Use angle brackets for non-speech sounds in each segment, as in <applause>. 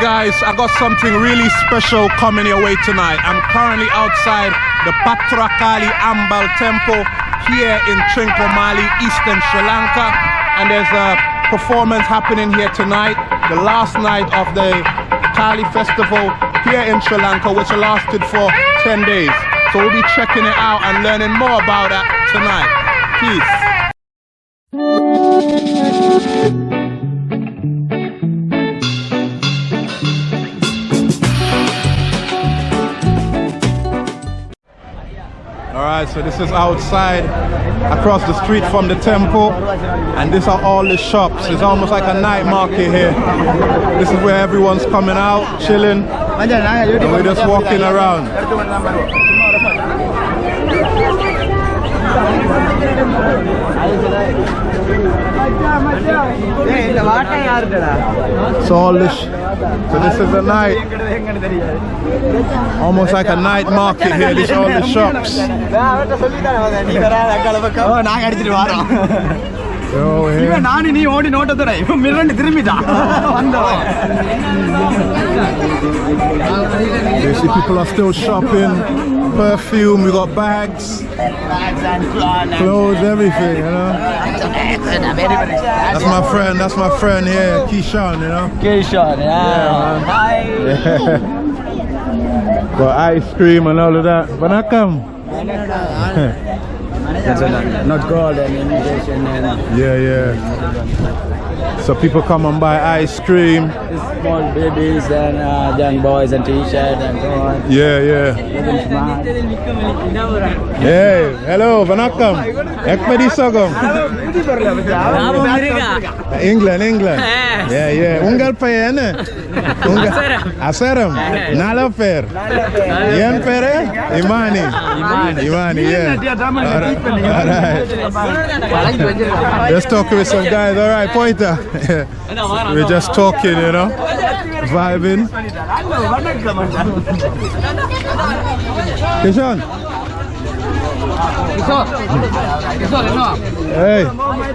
guys, I got something really special coming your way tonight. I'm currently outside the Patrakali Ambal Temple here in Trincomalee, Eastern Sri Lanka. And there's a performance happening here tonight, the last night of the Kali festival here in Sri Lanka, which lasted for 10 days. So we'll be checking it out and learning more about that tonight. Peace. So this is outside across the street from the temple and these are all the shops. It's almost like a night market here. This is where everyone's coming out, chilling, and we're just walking around. So all this, so this is a night, almost like a night market here. These are all the shops. நாங்க அடிச்சிட்டு வரோம் So here, இவன் நானு நீ ஓடி நோட்டத்துறை இவன் மிரண்டு திரும்பிட்டான் வந்தோம் you see people are still shopping, perfume, we got bags. Bags and clothes. Clothes, everything, you know. That's my friend, that's my friend here, Keyshawn, you know. Keyshawn, yeah. yeah man. got ice cream and all of that. But I come. not gold and. And yeah, yeah. So people come and buy ice cream. small babies and uh, young boys and t-shirt and so on. Yeah, yeah. Looking smart. Hey, hello, vanakkam. Ekpedi sogam. England, England. Yeah, yeah. Ungal payene. Eh, Ungal. Asaram. Nala per. Yen pere? Eh? Imani. Imani, yeah. All right. Just talking with some guys. All right, pointer. We're just talking, you know, vibing. Kishan. Hey,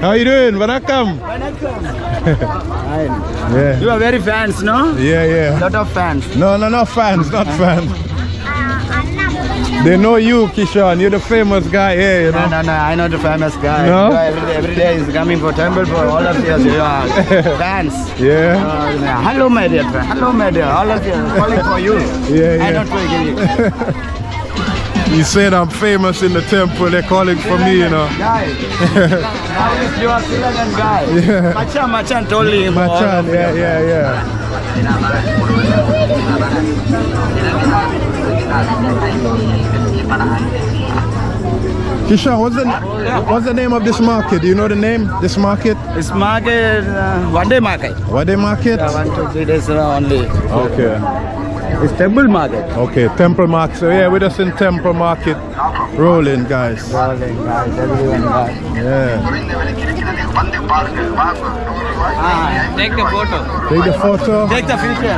how you doing? Vanakkam. <laughs> yeah, You are very fans, no? yeah, yeah. Lot of fans. No, no, not fans, not fans. They know you, Kishan. You're the famous guy here, you No, know. no, no. I know the famous guy. No? Every day, every day is coming for temple for all of you. You are <laughs> fans. Yeah, Uh, hello, my dear friend. Hello, my dear. All of you calling for you. Yeah, yeah. I yeah. don't forget you. <laughs> you said I'm famous in the temple. They're calling for me, you know. Guy. <laughs> Nowadays you are still a guy. Yeah. Machan, Machan told him. Machan, of yeah, yeah, yeah. Kishan, what's the what's the name of this market? Do you know the name? This market? It's market, uh, one day market. One day market? Yeah, one, two, three days only. Okay. It's temple market. Okay, Temple Market. So yeah, we're just in Temple Market rolling, guys. Rolling guys, everyone, guys. Yeah. Ah, Take the photo. Take the photo. take the picture.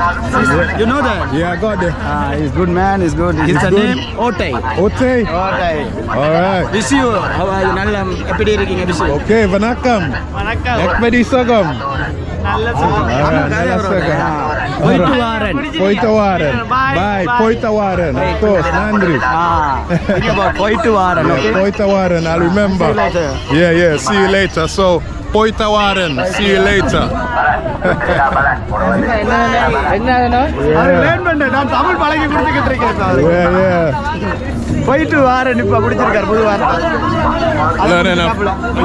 You know that? Yeah, I got the Ah, he's good man, he's good. His good. name Otay. Ote. Otay. All right. Wish you, how are you? நல்ல எப்படி இருக்கீங்க wish you. Okay, vanakkam. வணக்கம் Ekpedi sagam. நல்ல All right, nala sagam. போயிட்டு Warren Poita waren. Bye. Poita waren. Of course, Nandri. Ah, think about போயிட்டு Warren Yeah, okay Poita waren. I'll remember. See you later. Yeah, yeah. See you later. So, Poita waren. See you later. Our learn பண்ணு. நான் தமிழ் பழகி கொடுத்துக்கிட்டு இருக்கேன் இப்ப அவருக்கு. Yeah, yeah. போயிட்டு Warren இப்ப பிடிச்சிருக்காரு புது வார்த்தை Learning,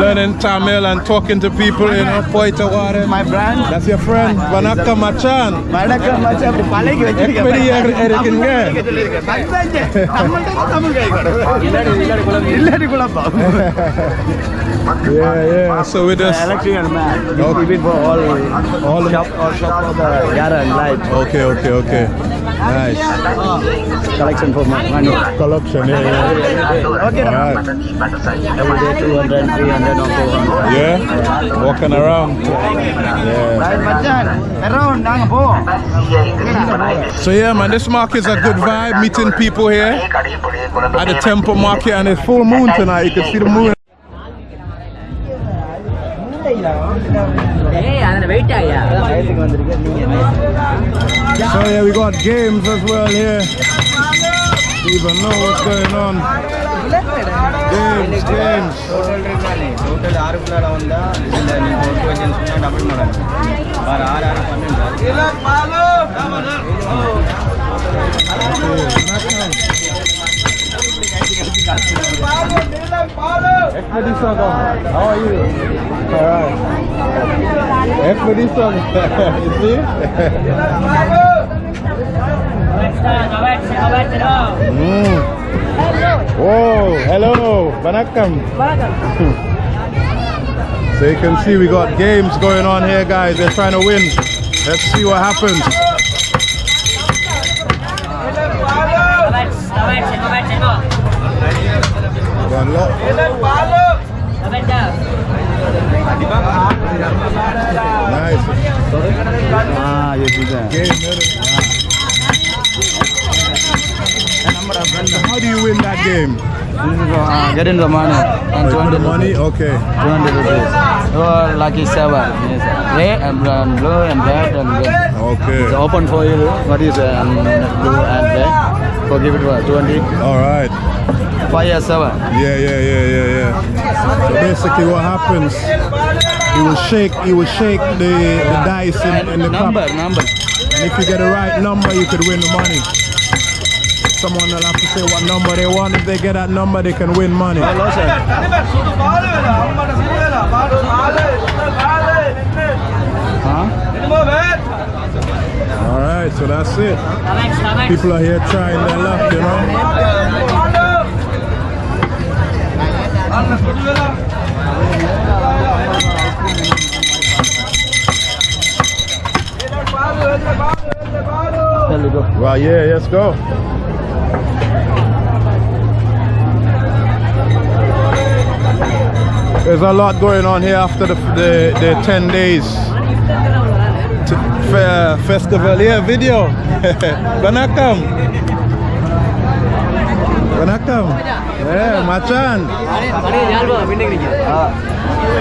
learning Tamil and talking to people, you know. Poita waren. my brand That's your friend, Vanakka Machan. வணக்கம் மச்சான் அப்படி பழகி எப்படி இரு- இருக்கீங்க? இல்லாடி குழப்பம் Yeah, yeah. So it is. electrical man. Okay. For all, all shop, all shop for the light. Okay, okay, okay. Nice. Uh, collection for my. Collection, yeah, yeah. Okay. All right. Every day 200, 300 or 400. Yeah. Walking around. Yeah. So yeah, man, this market is a good vibe. Meeting people here at the temple market, and it's full moon tonight. You can see the moon. So yeah, we got games as well here. Even know what's going on. Games, games. Total ಆರು ಪ್ಲಾಡ್ ಒಂದ ಇಲ್ಲ ನೀವು ಒಟ್ಟು ಒಂದು ಸುಮ್ಮನೆ double ಮಾಡೋಣ ಬಾರ ಆರು ಆರು ಪನ್ನೆಂಡು Expedition. How are you? Alright. Expedition. you see? mm. Whoa, hello, Banakam. so you can see we got games going on here guys, they're trying to win. Let's see what happens. Nice. Ah, yes, you can. How do you win that game? Uh, get in the money and Oh, 200 the money? Okay. 200 rupees. Your lucky seven. Yes. Red and blue and red and red. Okay. It's open for you. What is uh, blue and red? For give it what? 20. All right. Five years seven. Yeah, yeah, yeah, yeah, yeah. So basically, what happens? He will shake. He will shake the, the dice in, in the number, cup, number. and if you get the right number, you could win the money. Someone will have to say what number they want. If they get that number, they can win money. Huh? All right, so that's it. People are here trying their luck, you know. Go. Well, yeah, let's go. There's a lot going on here after the, the, the 10 days fe- festival. Yeah, video. <laughs> Banakam. Banakam. Yeah, Machan.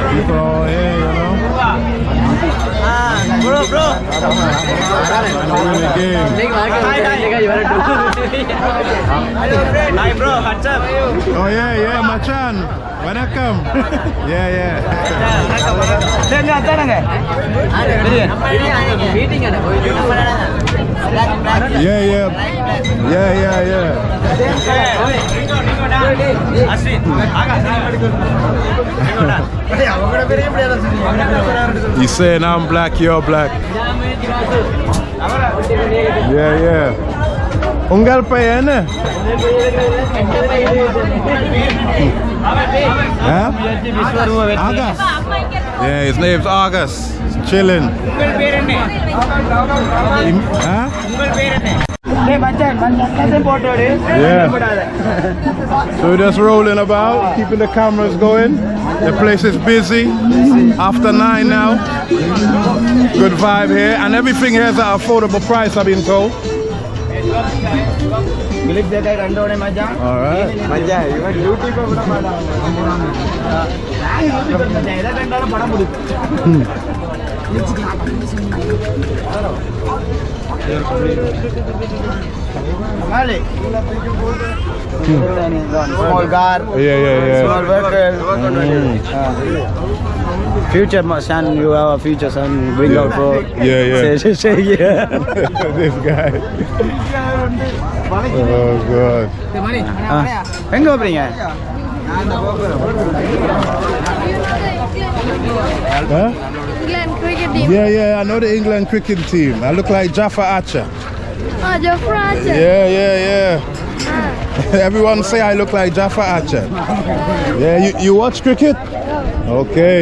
People here, you know. bro bro the game. hi bro what's up Oh, yeah, yeah, Machan. Banakam. Yeah, yeah. சரி அத்தானங்க meeting Yeah, yeah. Yeah, yeah, yeah. You saying I'm black, you're black. Yeah, yeah. Ungal pa yan eh. Huh? August. Yeah, his name's August. He's chilling. Im- Huh? Yeah. So we're just rolling about, keeping the cameras going. The place is busy. After nine now. Good vibe here. And everything here is at affordable price, I've been told. ಮಿಲಿಕ್ ಬೇಕಾಗಿ ಕಂಡೋಣೆ ಮಜಾ ಮಜಾ ಇವಾಗ YouTube ಕೂಡ ಮಾಡಲ್ಲ ಕಂಡಾರ ಪಡ ಮುಡಿತು Small car, yeah, yeah, yeah. small vehicle. Mm. Future son, you have a future son. Bring out for yeah, yeah. Say, say, yeah. this guy. <laughs> எங்க போறீங்க Huh? England cricket team. Yeah, yeah, I know the England cricket team. I look like Jofra Archer. Oh, Jofra Archer. Yeah, yeah, yeah. Ah. <laughs> Everyone say I look like Jofra Archer. Yeah, you, you watch cricket? Okay.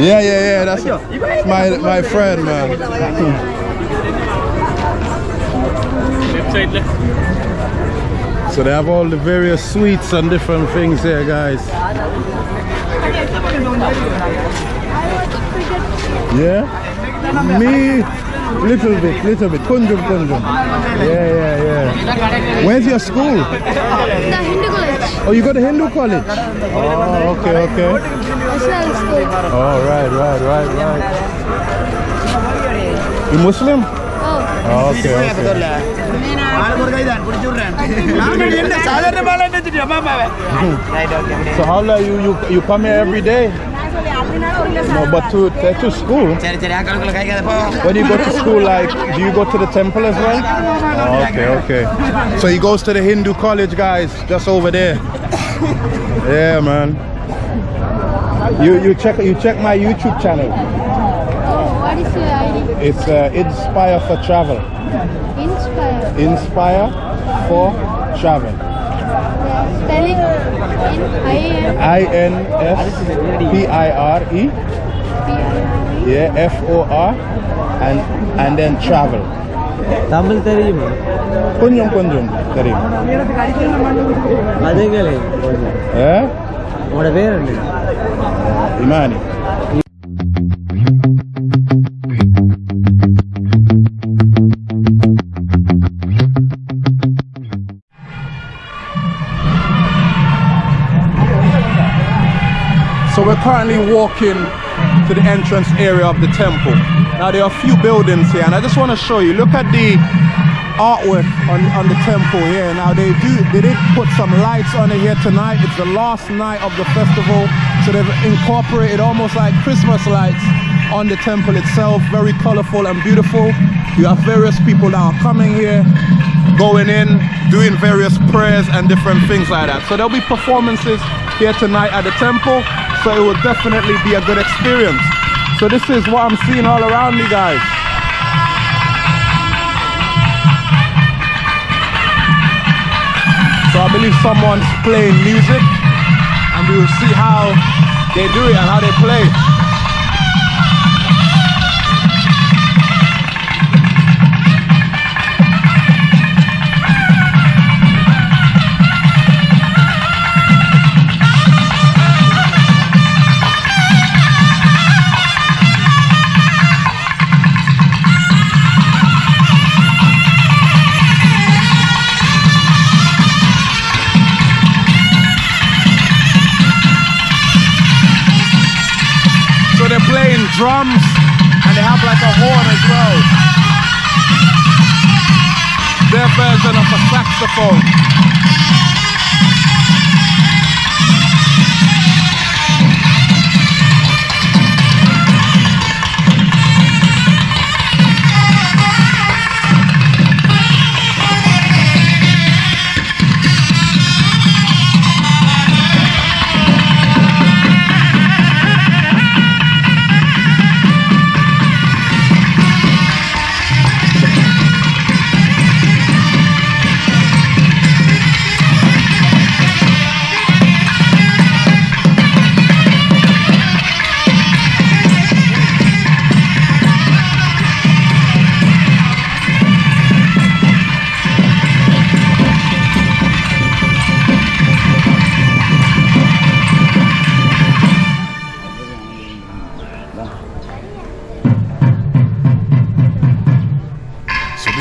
Yeah, yeah, yeah. That's my my friend, man. So they have all the various sweets and different things here, guys. Yeah? Me, little bit, little bit. Kunjum, kunjum. Yeah, yeah, yeah. Where's your school? The Hindu college. Oh, you go to Hindu college? Oh, okay, okay. National school. Oh, right, right, right, right. You Muslim? Oh, Oh, okay, okay. <laughs> So how long you, you you come here every day? No, but to to school. When you go to school, like, do you go to the temple as well? Oh, okay, okay. So he goes to the Hindu college, guys, just over there. yeah, man. You you check you check my YouTube channel. Oh, what is your ID? It's uh, Inspire for Travel. Inspire. Inspire for Travel. Yeah, spelling in I M I N S P I R E. P I R E. Yeah, F O R, and and then travel. Tamil தெரியுமா கொஞ்சம் கொஞ்சம் தெரியும் அதுங்களே Eh? உங்களோட பேர் என்ன Imani. Walking to the entrance area of the temple. Now there are a few buildings here and I just want to show you. Look at the artwork on, on the temple here. Now they do they did put some lights on it here tonight. It's the last night of the festival. So they've incorporated almost like Christmas lights on the temple itself. Very colorful and beautiful. You have various people that are coming here, going in, doing various prayers and different things like that. So there'll be performances here tonight at the temple. So it will definitely be a good experience. So this is what I'm seeing all around me guys. So I believe someone's playing music and we will see how they do it and how they play. Drums and they have like a horn as well. Their version of a saxophone.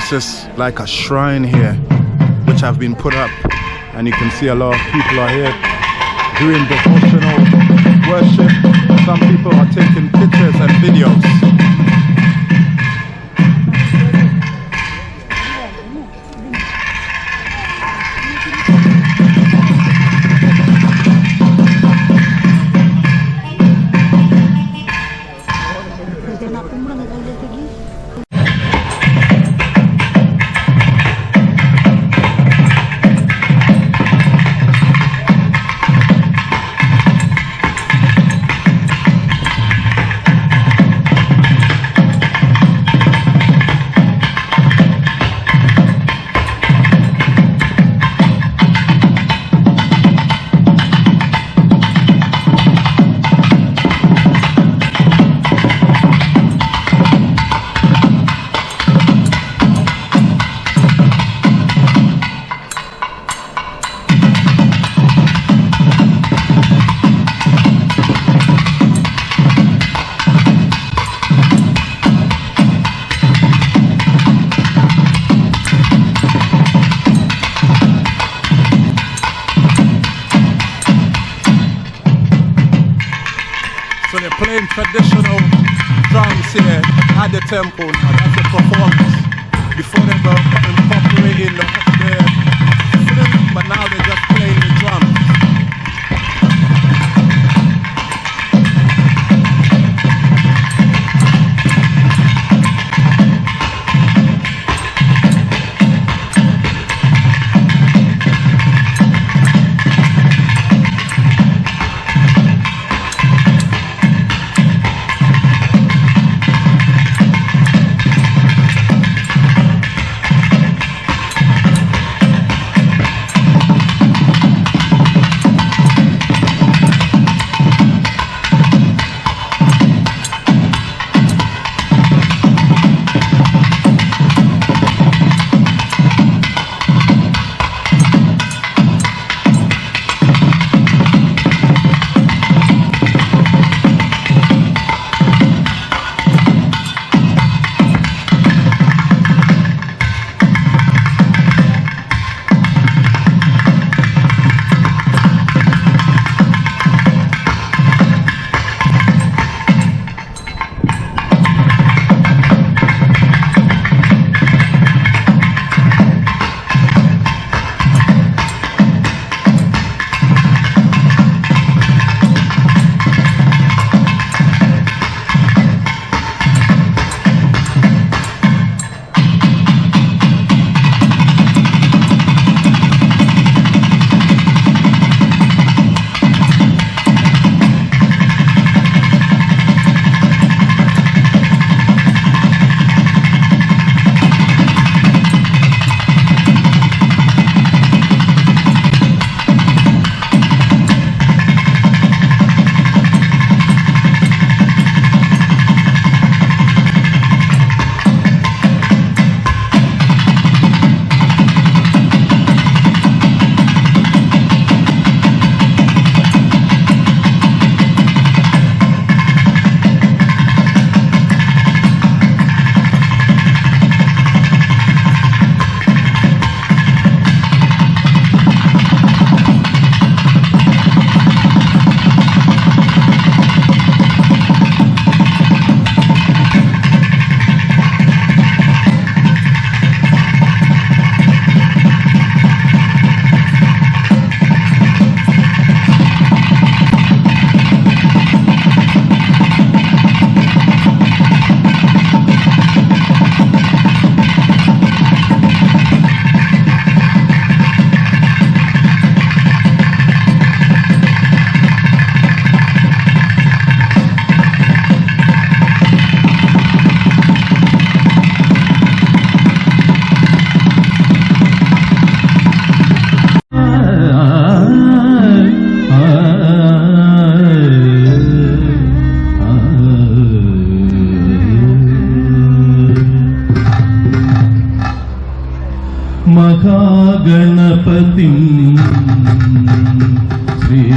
This is like a shrine here, which have been put up, and you can see a lot of people are here doing devotional worship. Some people are taking pictures and videos. Temple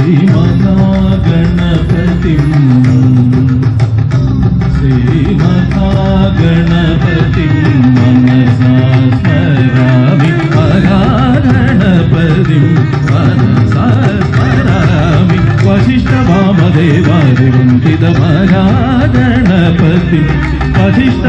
Shri Mata गणपतिं मनसा सरामि भगारणपदिं मनसा परामि वसिष्ठ भावेवादिवञ्चितमगा गणपतिं वसिष्ठ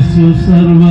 യേശു സർവ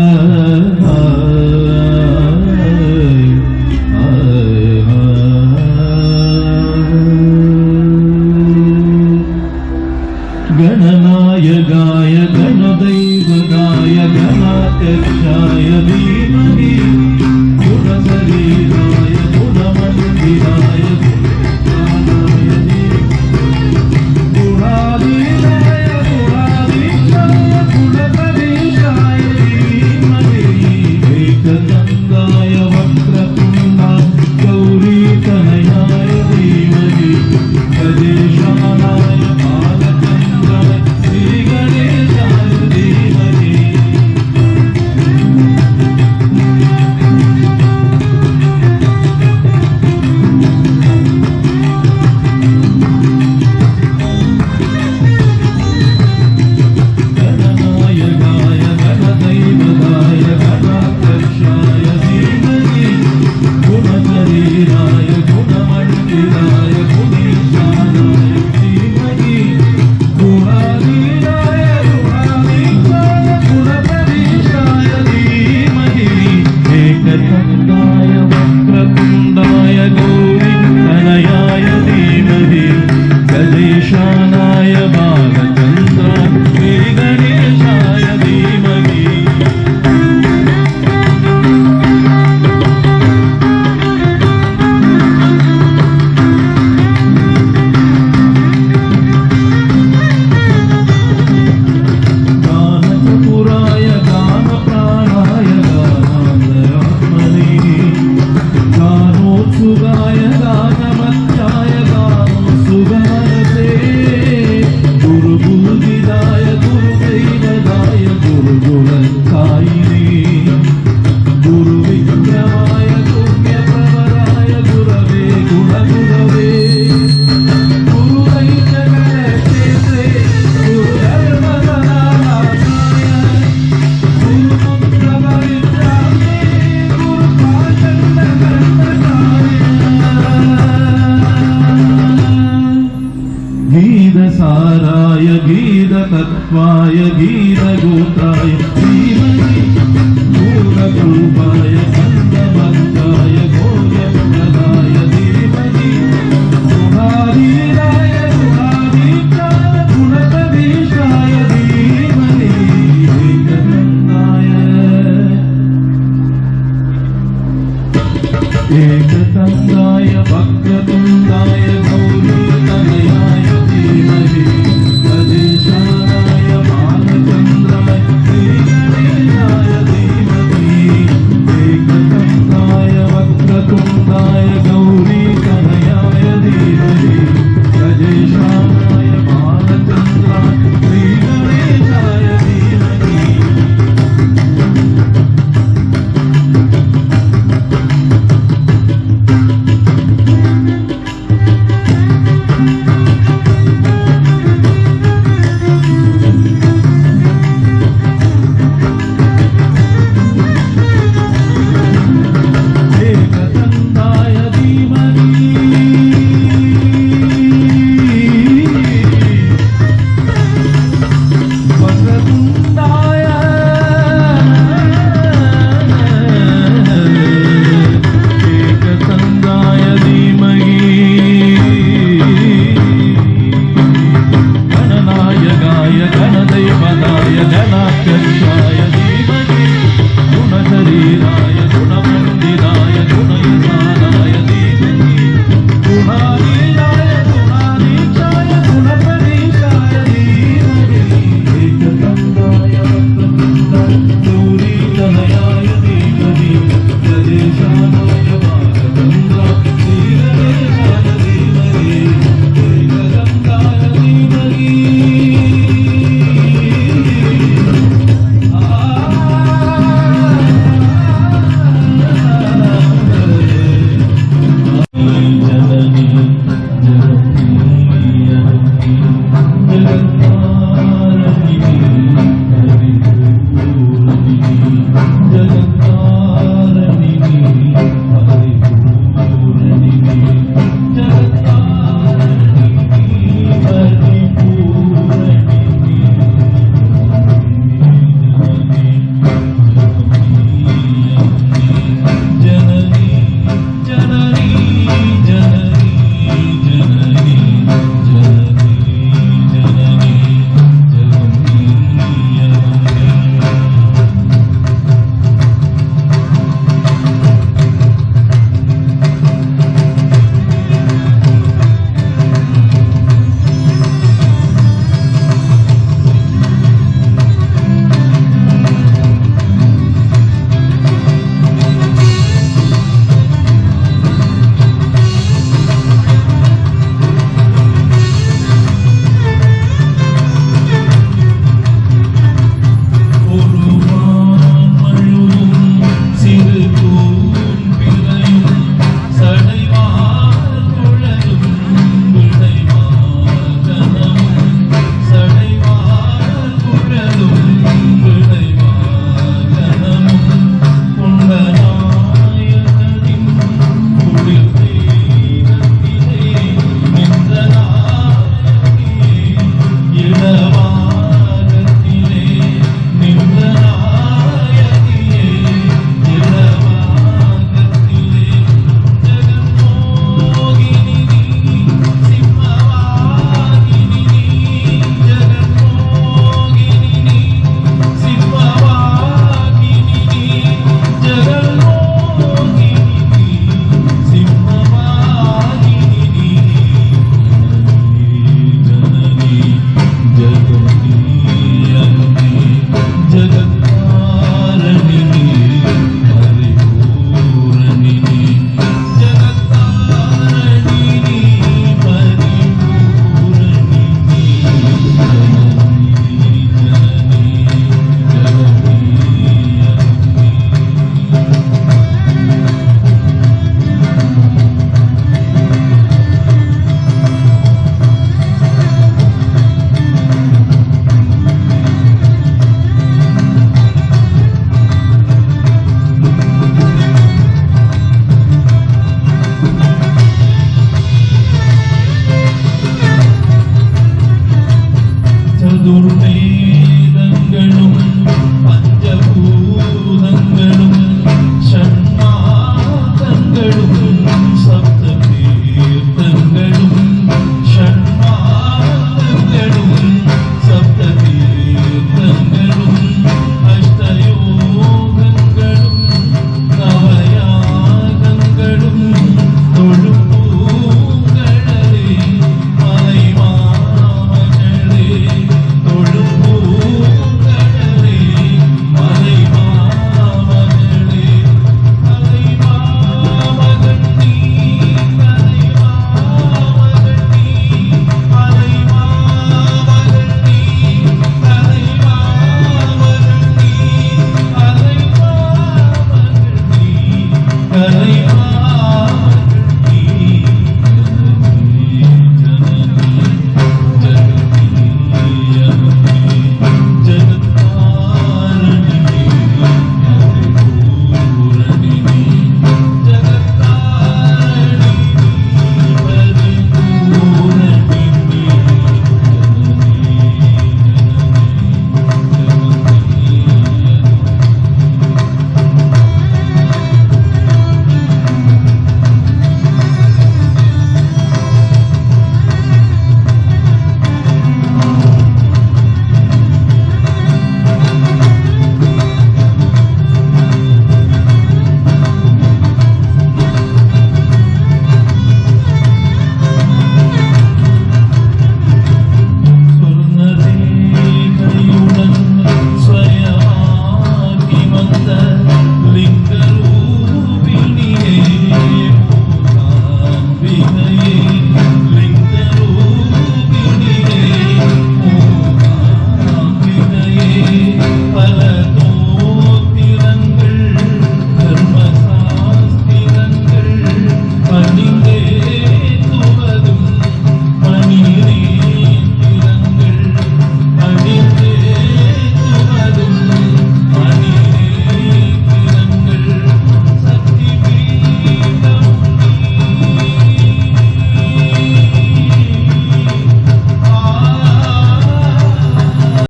Shankar Shaya Jeevan